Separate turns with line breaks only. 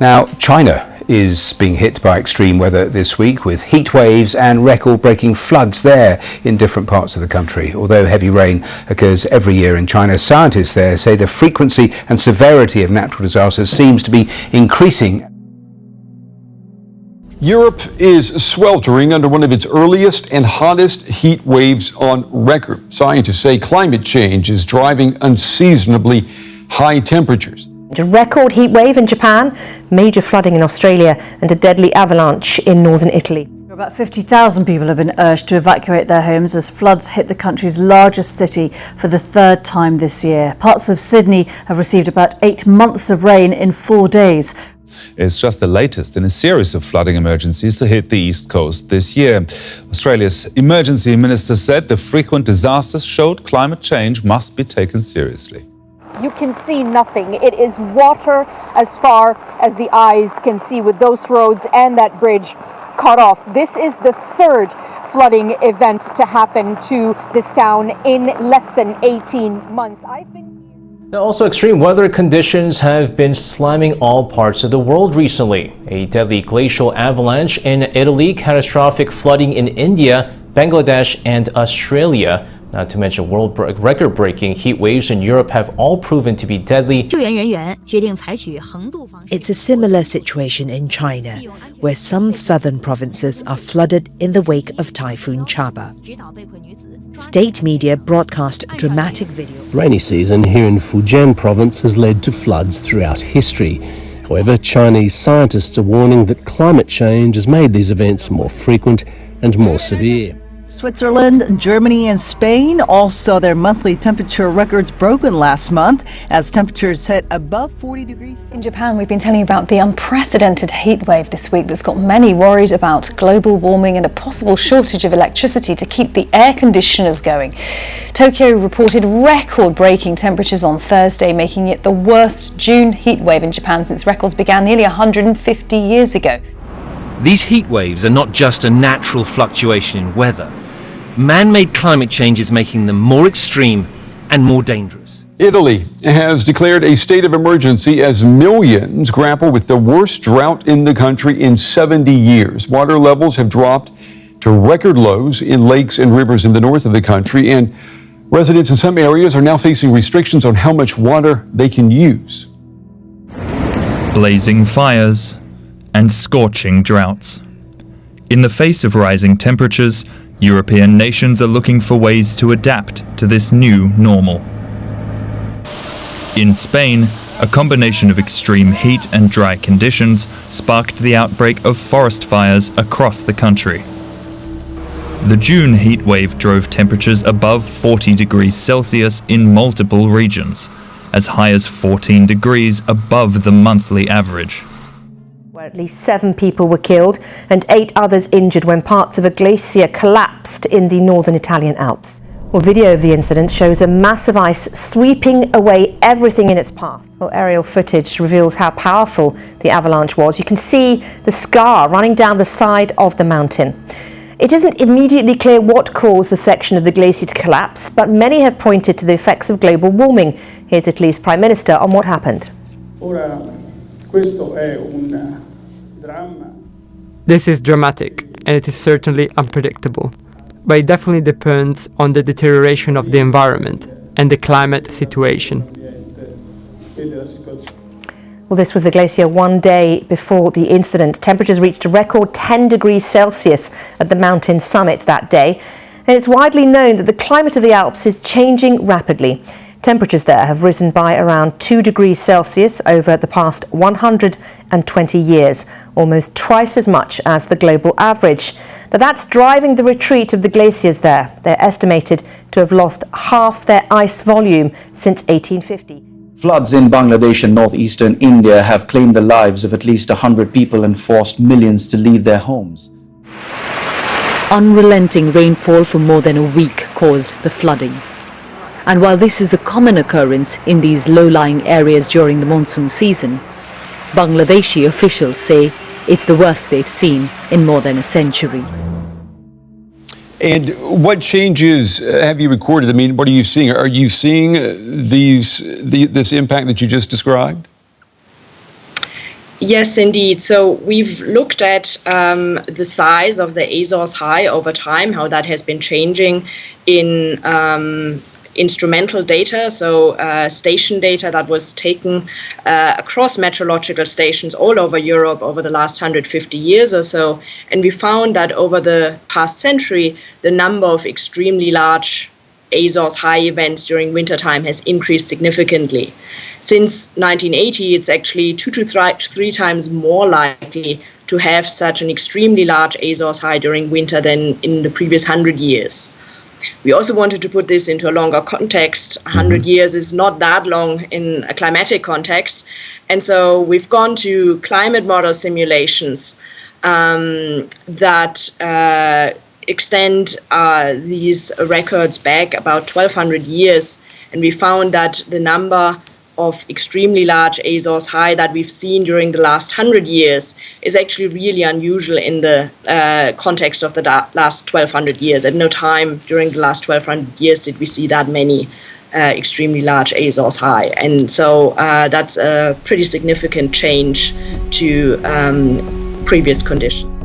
Now, China is being hit by extreme weather this week with heat waves and record breaking floods there in different parts of the country. Although heavy rain occurs every year in China, scientists there say the frequency and severity of natural disasters seems to be increasing.
Europe is sweltering under one of its earliest and hottest heat waves on record. Scientists say climate change is driving unseasonably high temperatures.
A record heat wave in Japan, major flooding in Australia, and a deadly avalanche in northern Italy.
About 50,000 people have been urged to evacuate their homes as floods hit the country's largest city for the third time this year. Parts of Sydney have received about eight months of rain in four days.
It's just the latest in a series of flooding emergencies to hit the east coast this year. Australia's emergency minister said the frequent disasters showed climate change must be taken seriously
you can see nothing. It is water as far as the eyes can see with those roads and that bridge cut off. This is the third flooding event to happen to this town in less than 18 months. I've been
now, also extreme weather conditions have been slamming all parts of the world recently. A deadly glacial avalanche in Italy, catastrophic flooding in India, Bangladesh and Australia. Not to mention world record-breaking heat waves in Europe have all proven to be deadly.
It's a similar situation in China, where some southern provinces are flooded in the wake of Typhoon Chaba. State media broadcast dramatic video.
Rainy season here in Fujian province has led to floods throughout history. However, Chinese scientists are warning that climate change has made these events more frequent and more severe.
Switzerland, Germany, and Spain all saw their monthly temperature records broken last month as temperatures hit above 40 degrees.
In Japan, we've been telling you about the unprecedented heat wave this week that's got many worried about global warming and a possible shortage of electricity to keep the air conditioners going. Tokyo reported record-breaking temperatures on Thursday, making it the worst June heat wave in Japan since records began nearly 150 years ago.
These heat waves are not just a natural fluctuation in weather. Man-made climate change is making them more extreme and more dangerous.
Italy has declared a state of emergency as millions grapple with the worst drought in the country in 70 years. Water levels have dropped to record lows in lakes and rivers in the north of the country, and residents in some areas are now facing restrictions on how much water they can use.
Blazing fires and scorching droughts. In the face of rising temperatures, European nations are looking for ways to adapt to this new normal. In Spain, a combination of extreme heat and dry conditions sparked the outbreak of forest fires across the country. The June heat wave drove temperatures above 40 degrees Celsius in multiple regions, as high as 14 degrees above the monthly average
where at least seven people were killed and eight others injured when parts of a glacier collapsed in the northern Italian Alps. Well, video of the incident shows a mass of ice sweeping away everything in its path. Well, aerial footage reveals how powerful the avalanche was. You can see the scar running down the side of the mountain. It isn't immediately clear what caused the section of the glacier to collapse, but many have pointed to the effects of global warming. Here's Italy's Prime Minister on what happened.
Ora, questo è un
this is dramatic and it is certainly unpredictable, but it definitely depends on the deterioration of the environment and the climate situation.
Well, this was the glacier one day before the incident. Temperatures reached a record 10 degrees Celsius at the mountain summit that day. And it's widely known that the climate of the Alps is changing rapidly. Temperatures there have risen by around 2 degrees Celsius over the past 120 years, almost twice as much as the global average. Now that's driving the retreat of the glaciers there. They're estimated to have lost half their ice volume since 1850.
Floods in Bangladesh and northeastern India have claimed the lives of at least 100 people and forced millions to leave their homes.
Unrelenting rainfall for more than a week caused the flooding. And while this is a common occurrence in these low-lying areas during the monsoon season, Bangladeshi officials say it's the worst they've seen in more than a century.
And what changes have you recorded? I mean, what are you seeing? Are you seeing these the, this impact that you just described?
Yes, indeed. So we've looked at um, the size of the Azores High over time, how that has been changing in um, instrumental data, so uh, station data that was taken uh, across meteorological stations all over Europe over the last 150 years or so. And we found that over the past century, the number of extremely large Azores high events during wintertime has increased significantly. Since 1980, it's actually two to three times more likely to have such an extremely large Azores high during winter than in the previous 100 years. We also wanted to put this into a longer context. 100 years is not that long in a climatic context. And so we've gone to climate model simulations um, that uh, extend uh, these records back about 1200 years. And we found that the number of extremely large Azores high that we've seen during the last 100 years is actually really unusual in the uh, context of the last 1200 years. At no time during the last 1200 years did we see that many uh, extremely large Azores high. And so uh, that's a pretty significant change to um, previous conditions.